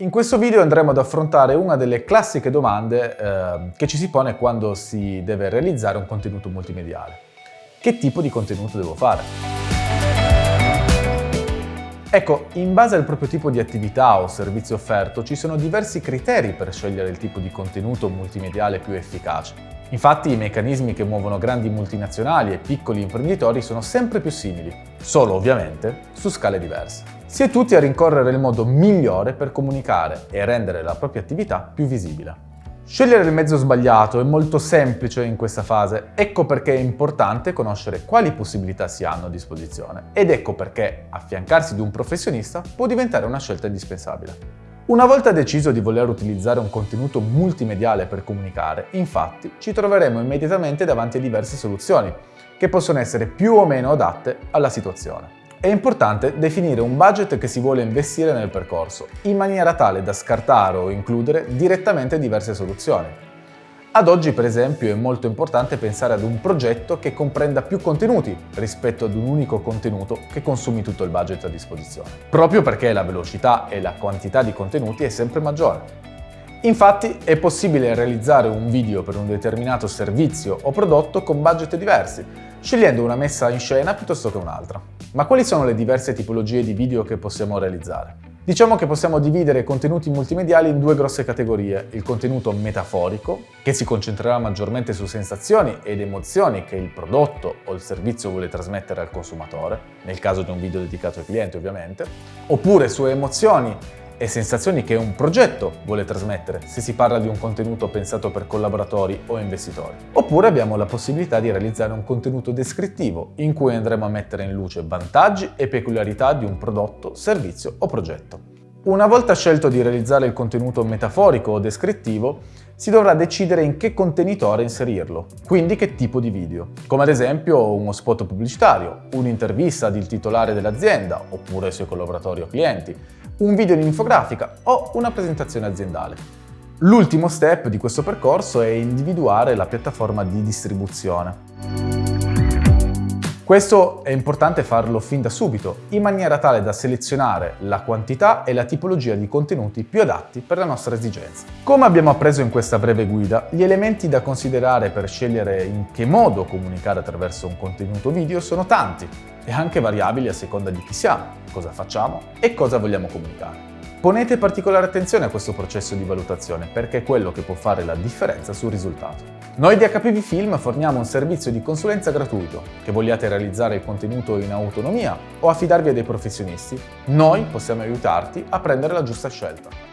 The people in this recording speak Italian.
In questo video andremo ad affrontare una delle classiche domande eh, che ci si pone quando si deve realizzare un contenuto multimediale. Che tipo di contenuto devo fare? Ecco, in base al proprio tipo di attività o servizio offerto ci sono diversi criteri per scegliere il tipo di contenuto multimediale più efficace. Infatti i meccanismi che muovono grandi multinazionali e piccoli imprenditori sono sempre più simili, solo ovviamente su scale diverse si è tutti a rincorrere il modo migliore per comunicare e rendere la propria attività più visibile. Scegliere il mezzo sbagliato è molto semplice in questa fase, ecco perché è importante conoscere quali possibilità si hanno a disposizione ed ecco perché affiancarsi di un professionista può diventare una scelta indispensabile. Una volta deciso di voler utilizzare un contenuto multimediale per comunicare, infatti, ci troveremo immediatamente davanti a diverse soluzioni, che possono essere più o meno adatte alla situazione. È importante definire un budget che si vuole investire nel percorso, in maniera tale da scartare o includere direttamente diverse soluzioni. Ad oggi, per esempio, è molto importante pensare ad un progetto che comprenda più contenuti rispetto ad un unico contenuto che consumi tutto il budget a disposizione, proprio perché la velocità e la quantità di contenuti è sempre maggiore. Infatti è possibile realizzare un video per un determinato servizio o prodotto con budget diversi, scegliendo una messa in scena piuttosto che un'altra. Ma quali sono le diverse tipologie di video che possiamo realizzare? Diciamo che possiamo dividere i contenuti multimediali in due grosse categorie, il contenuto metaforico, che si concentrerà maggiormente su sensazioni ed emozioni che il prodotto o il servizio vuole trasmettere al consumatore, nel caso di un video dedicato ai clienti ovviamente, oppure su emozioni e sensazioni che un progetto vuole trasmettere se si parla di un contenuto pensato per collaboratori o investitori. Oppure abbiamo la possibilità di realizzare un contenuto descrittivo in cui andremo a mettere in luce vantaggi e peculiarità di un prodotto, servizio o progetto. Una volta scelto di realizzare il contenuto metaforico o descrittivo, si dovrà decidere in che contenitore inserirlo, quindi che tipo di video, come ad esempio uno spot pubblicitario, un'intervista del titolare dell'azienda oppure ai suoi collaboratori o clienti, un video in infografica o una presentazione aziendale. L'ultimo step di questo percorso è individuare la piattaforma di distribuzione. Questo è importante farlo fin da subito, in maniera tale da selezionare la quantità e la tipologia di contenuti più adatti per la nostra esigenza. Come abbiamo appreso in questa breve guida, gli elementi da considerare per scegliere in che modo comunicare attraverso un contenuto video sono tanti e anche variabili a seconda di chi siamo, cosa facciamo e cosa vogliamo comunicare. Ponete particolare attenzione a questo processo di valutazione perché è quello che può fare la differenza sul risultato. Noi di HPV Film forniamo un servizio di consulenza gratuito. Che vogliate realizzare il contenuto in autonomia o affidarvi a dei professionisti, noi possiamo aiutarti a prendere la giusta scelta.